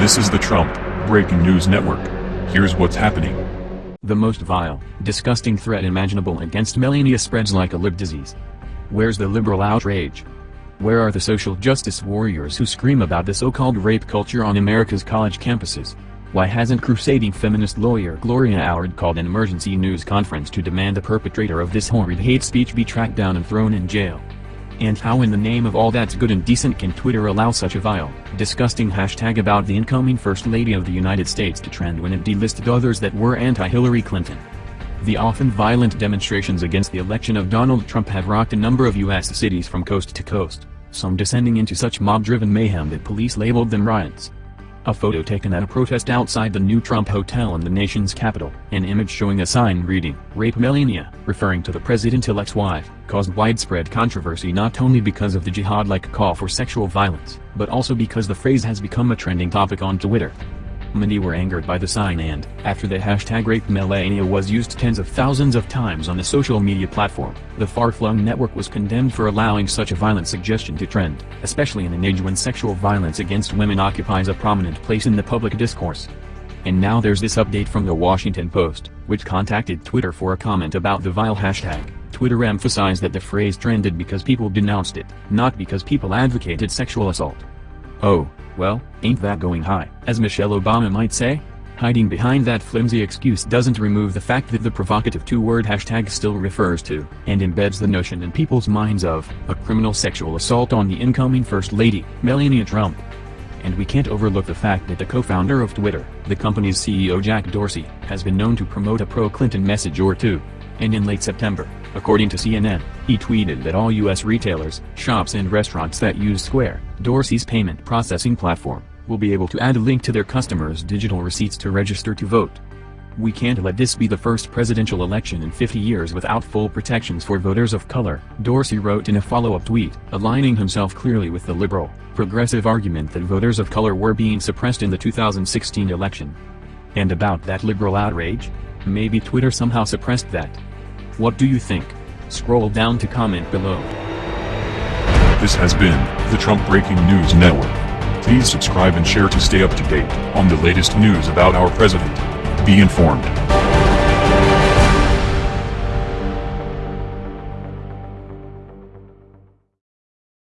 This is the Trump Breaking News Network. Here's what's happening. The most vile, disgusting threat imaginable against Melania spreads like a lib disease. Where's the liberal outrage? Where are the social justice warriors who scream about the so-called rape culture on America's college campuses? Why hasn't crusading feminist lawyer Gloria Allred called an emergency news conference to demand the perpetrator of this horrid hate speech be tracked down and thrown in jail? And how in the name of all that's good and decent can Twitter allow such a vile, disgusting hashtag about the incoming First Lady of the United States to trend when it delisted others that were anti-Hillary Clinton? The often violent demonstrations against the election of Donald Trump have rocked a number of U.S. cities from coast to coast, some descending into such mob-driven mayhem that police labeled them riots. A photo taken at a protest outside the new Trump Hotel in the nation's capital, an image showing a sign reading, Rape Melania, referring to the president-elect's wife, caused widespread controversy not only because of the jihad-like call for sexual violence, but also because the phrase has become a trending topic on Twitter. Many were angered by the sign and, after the hashtag Rape Melania was used tens of thousands of times on the social media platform, the far-flung network was condemned for allowing such a violent suggestion to trend, especially in an age when sexual violence against women occupies a prominent place in the public discourse. And now there's this update from the Washington Post, which contacted Twitter for a comment about the vile hashtag. Twitter emphasized that the phrase trended because people denounced it, not because people advocated sexual assault. Oh, well, ain't that going high, as Michelle Obama might say? Hiding behind that flimsy excuse doesn't remove the fact that the provocative two-word hashtag still refers to, and embeds the notion in people's minds of, a criminal sexual assault on the incoming First Lady, Melania Trump. And we can't overlook the fact that the co-founder of Twitter, the company's CEO Jack Dorsey, has been known to promote a pro-Clinton message or two. And in late September, According to CNN, he tweeted that all U.S. retailers, shops and restaurants that use Square, Dorsey's payment processing platform, will be able to add a link to their customers' digital receipts to register to vote. We can't let this be the first presidential election in 50 years without full protections for voters of color, Dorsey wrote in a follow-up tweet, aligning himself clearly with the liberal, progressive argument that voters of color were being suppressed in the 2016 election. And about that liberal outrage? Maybe Twitter somehow suppressed that. What do you think? Scroll down to comment below. This has been the Trump Breaking News Network. Please subscribe and share to stay up to date on the latest news about our president. Be informed.